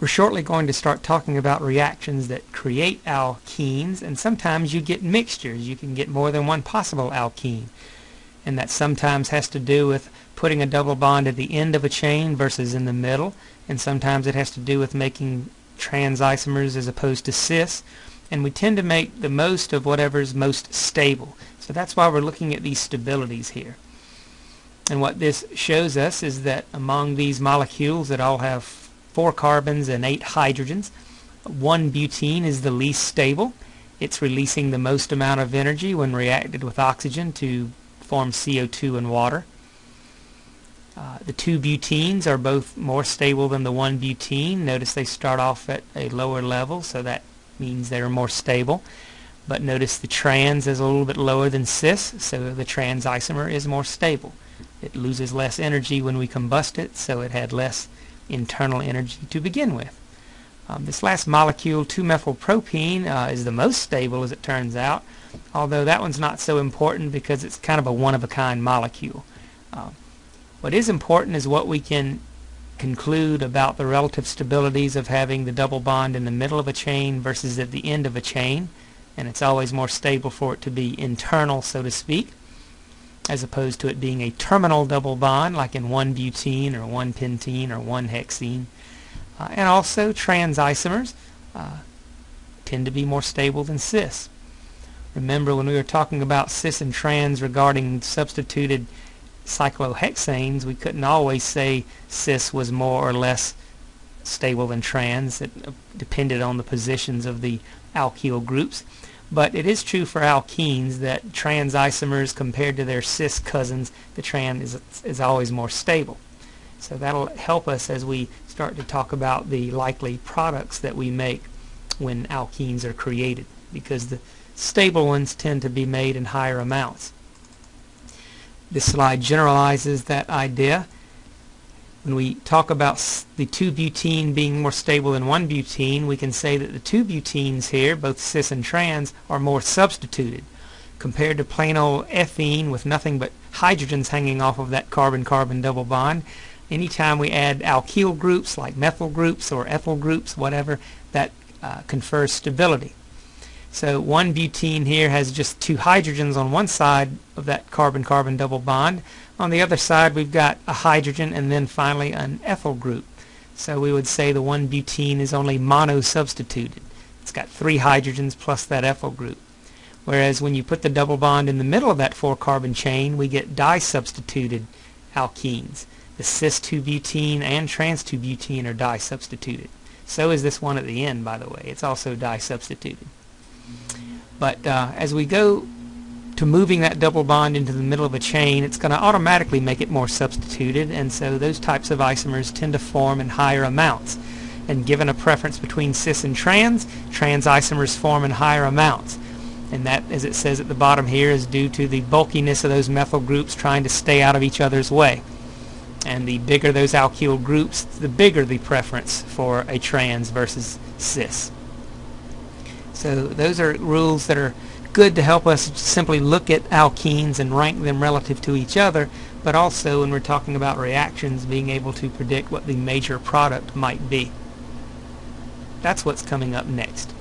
We're shortly going to start talking about reactions that create alkenes and sometimes you get mixtures. You can get more than one possible alkene and that sometimes has to do with putting a double bond at the end of a chain versus in the middle and sometimes it has to do with making trans isomers as opposed to cis and we tend to make the most of whatever's most stable. So that's why we're looking at these stabilities here. And what this shows us is that among these molecules that all have four carbons and eight hydrogens. One butene is the least stable. It's releasing the most amount of energy when reacted with oxygen to form CO2 and water. Uh, the two butenes are both more stable than the one butene. Notice they start off at a lower level, so that means they're more stable. But notice the trans is a little bit lower than cis, so the trans isomer is more stable. It loses less energy when we combust it, so it had less internal energy to begin with. Um, this last molecule, 2-methylpropene, uh, is the most stable as it turns out, although that one's not so important because it's kind of a one-of-a-kind molecule. Uh, what is important is what we can conclude about the relative stabilities of having the double bond in the middle of a chain versus at the end of a chain, and it's always more stable for it to be internal, so to speak as opposed to it being a terminal double bond like in 1-butene or 1-pentene or 1-hexene. Uh, and also trans isomers uh, tend to be more stable than cis. Remember when we were talking about cis and trans regarding substituted cyclohexanes, we couldn't always say cis was more or less stable than trans. It depended on the positions of the alkyl groups. But it is true for alkenes that trans isomers compared to their cis cousins, the trans is, is always more stable. So that'll help us as we start to talk about the likely products that we make when alkenes are created because the stable ones tend to be made in higher amounts. This slide generalizes that idea when we talk about the 2-butene being more stable than 1-butene, we can say that the 2-butenes here, both cis and trans, are more substituted. Compared to plain old ethene with nothing but hydrogens hanging off of that carbon-carbon double bond, anytime we add alkyl groups like methyl groups or ethyl groups, whatever, that uh, confers stability. So one butene here has just two hydrogens on one side of that carbon-carbon double bond. On the other side we've got a hydrogen and then finally an ethyl group. So we would say the one butene is only mono-substituted. It's got three hydrogens plus that ethyl group. Whereas when you put the double bond in the middle of that four-carbon chain, we get di-substituted alkenes. The cis-2-butene and trans-2-butene are di-substituted. So is this one at the end, by the way. It's also di-substituted. But uh, as we go to moving that double bond into the middle of a chain, it's going to automatically make it more substituted, and so those types of isomers tend to form in higher amounts. And given a preference between cis and trans, trans isomers form in higher amounts. And that, as it says at the bottom here, is due to the bulkiness of those methyl groups trying to stay out of each other's way. And the bigger those alkyl groups, the bigger the preference for a trans versus cis. So those are rules that are good to help us simply look at alkenes and rank them relative to each other, but also when we're talking about reactions, being able to predict what the major product might be. That's what's coming up next.